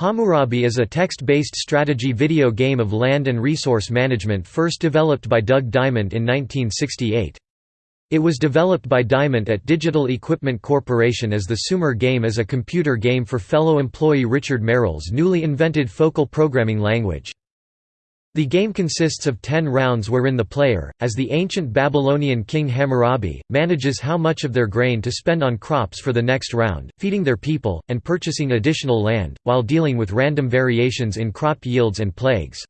Hammurabi is a text-based strategy video game of land and resource management first developed by Doug Dyment in 1968. It was developed by Dyment at Digital Equipment Corporation as the Sumer game as a computer game for fellow employee Richard Merrill's newly invented focal programming language. The game consists of ten rounds wherein the player, as the ancient Babylonian king Hammurabi, manages how much of their grain to spend on crops for the next round, feeding their people, and purchasing additional land, while dealing with random variations in crop yields and plagues.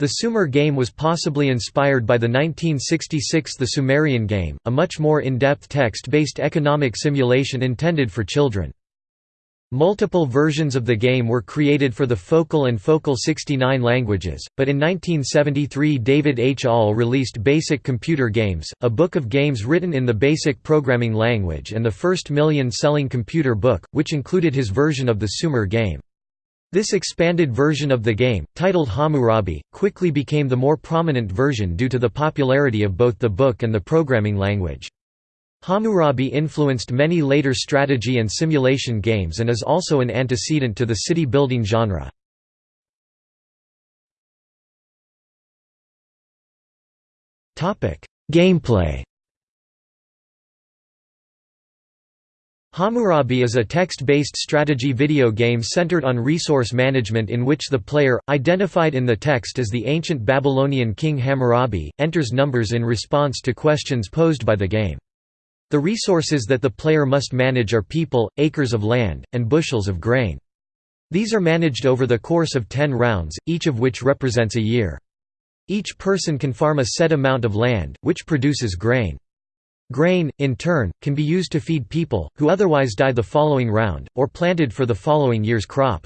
The Sumer game was possibly inspired by the 1966 The Sumerian Game, a much more in-depth text-based economic simulation intended for children. Multiple versions of the game were created for the Focal and Focal 69 languages, but in 1973 David H. Ahl released Basic Computer Games, a book of games written in the BASIC programming language and the first million-selling computer book, which included his version of the Sumer game. This expanded version of the game, titled Hammurabi, quickly became the more prominent version due to the popularity of both the book and the programming language. Hammurabi influenced many later strategy and simulation games and is also an antecedent to the city-building genre. Gameplay Hammurabi is a text-based strategy video game centered on resource management in which the player, identified in the text as the ancient Babylonian king Hammurabi, enters numbers in response to questions posed by the game. The resources that the player must manage are people, acres of land, and bushels of grain. These are managed over the course of ten rounds, each of which represents a year. Each person can farm a set amount of land, which produces grain. Grain, in turn, can be used to feed people, who otherwise die the following round, or planted for the following year's crop.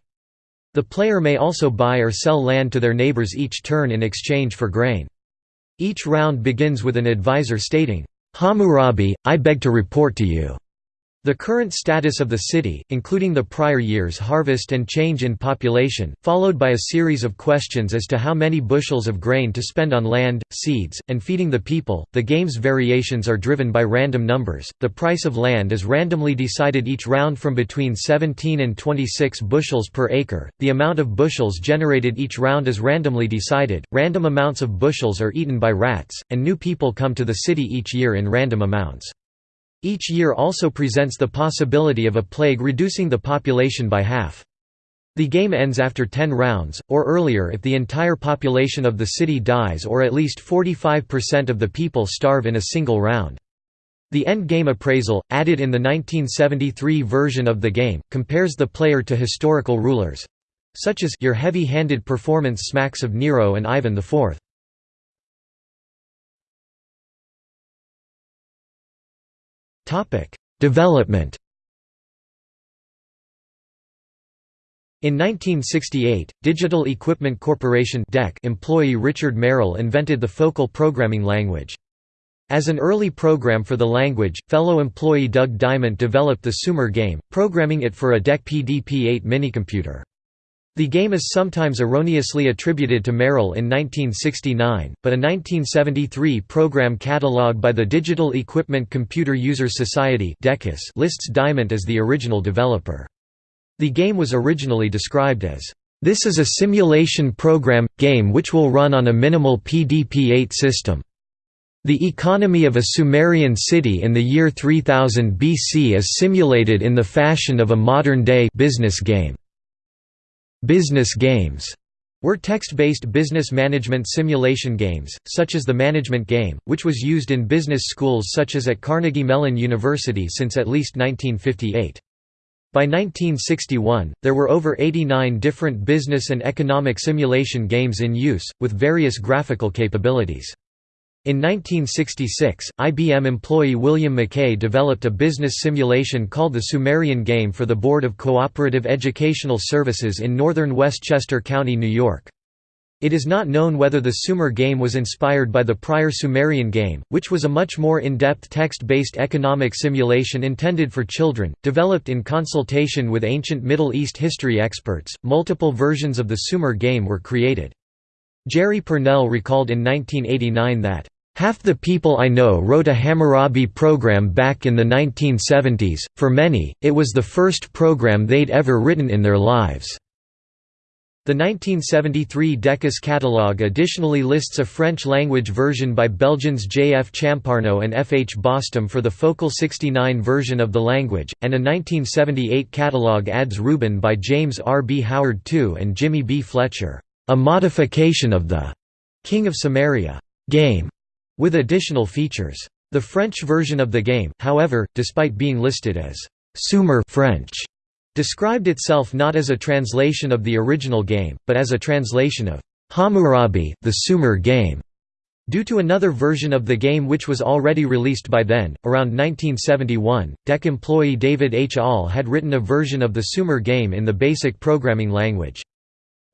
The player may also buy or sell land to their neighbors each turn in exchange for grain. Each round begins with an advisor stating, Hammurabi, I beg to report to you the current status of the city, including the prior year's harvest and change in population, followed by a series of questions as to how many bushels of grain to spend on land, seeds, and feeding the people. The game's variations are driven by random numbers. The price of land is randomly decided each round from between 17 and 26 bushels per acre. The amount of bushels generated each round is randomly decided. Random amounts of bushels are eaten by rats, and new people come to the city each year in random amounts. Each year also presents the possibility of a plague reducing the population by half. The game ends after 10 rounds, or earlier if the entire population of the city dies or at least 45% of the people starve in a single round. The end game appraisal, added in the 1973 version of the game, compares the player to historical rulers—such as your heavy-handed performance smacks of Nero and Ivan IV. Development In 1968, Digital Equipment Corporation employee Richard Merrill invented the Focal programming language. As an early program for the language, fellow employee Doug Dyment developed the Sumer game, programming it for a DEC PDP-8 minicomputer. The game is sometimes erroneously attributed to Merrill in 1969, but a 1973 program catalogue by the Digital Equipment Computer Users Society lists Dyment as the original developer. The game was originally described as, "...this is a simulation program, game which will run on a minimal PDP-8 system." The economy of a Sumerian city in the year 3000 BC is simulated in the fashion of a modern-day business game. Business games were text-based business management simulation games, such as the Management Game, which was used in business schools such as at Carnegie Mellon University since at least 1958. By 1961, there were over 89 different business and economic simulation games in use, with various graphical capabilities. In 1966, IBM employee William McKay developed a business simulation called the Sumerian Game for the Board of Cooperative Educational Services in northern Westchester County, New York. It is not known whether the Sumer game was inspired by the prior Sumerian game, which was a much more in-depth text-based economic simulation intended for children, developed in consultation with ancient Middle East history experts. Multiple versions of the Sumer game were created. Jerry Pournelle recalled in 1989 that Half the people I know wrote a Hammurabi program back in the 1970s, for many, it was the first program they'd ever written in their lives. The 1973 Decus catalogue additionally lists a French-language version by Belgians J. F. Champarneau and F. H. Bostom for the Focal 69 version of the language, and a 1978 catalogue adds Reuben by James R. B. Howard II and Jimmy B. Fletcher, a modification of the King of Sumeria game, with additional features. The French version of the game, however, despite being listed as Sumer French, described itself not as a translation of the original game, but as a translation of Hammurabi, the Sumer game. Due to another version of the game which was already released by then, around 1971, DEC employee David H. Ahl had written a version of the Sumer game in the BASIC programming language.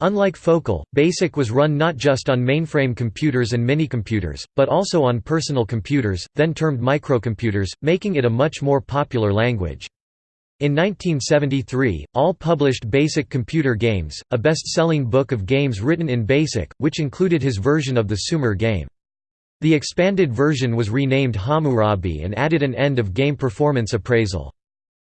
Unlike Focal, BASIC was run not just on mainframe computers and minicomputers, but also on personal computers, then termed microcomputers, making it a much more popular language. In 1973, Ahl published Basic Computer Games, a best-selling book of games written in BASIC, which included his version of the Sumer game. The expanded version was renamed Hammurabi and added an end of game performance appraisal.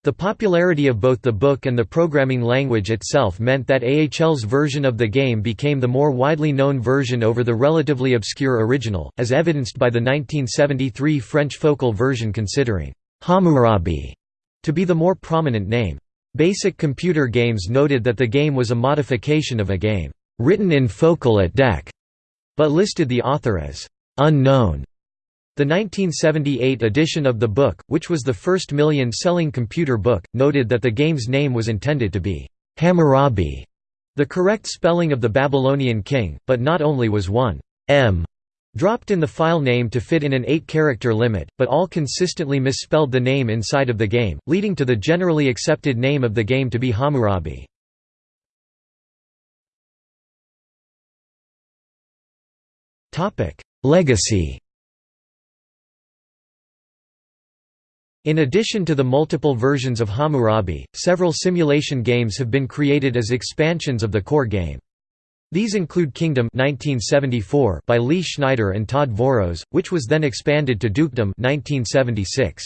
The popularity of both the book and the programming language itself meant that AHL's version of the game became the more widely known version over the relatively obscure original, as evidenced by the 1973 French Focal version considering Hammurabi to be the more prominent name. Basic Computer Games noted that the game was a modification of a game, "...written in Focal at DEC", but listed the author as, "...unknown". The 1978 edition of the book, which was the first million-selling computer book, noted that the game's name was intended to be, "...Hammurabi", the correct spelling of the Babylonian king, but not only was one M dropped in the file name to fit in an 8-character limit, but Ahl consistently misspelled the name inside of the game, leading to the generally accepted name of the game to be Hammurabi. Legacy In addition to the multiple versions of Hammurabi, several simulation games have been created as expansions of the core game. These include Kingdom 1974 by Lee Schneider and Todd Voros, which was then expanded to Dukedom 1976.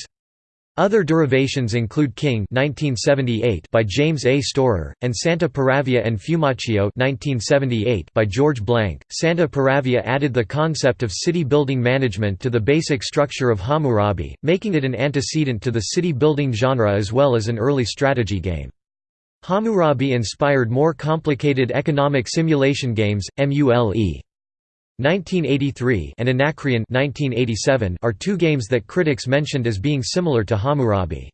Other derivations include King 1978 by James A. Storer, and Santa Paravia en Fiumaccio 1978 by George Blank. Santa Paravia added the concept of city building management to the basic structure of Hammurabi, making it an antecedent to the city building genre as well as an early strategy game. Hammurabi inspired more complicated economic simulation games, MULE. 1983 and Anacreon 1987 are two games that critics mentioned as being similar to Hammurabi.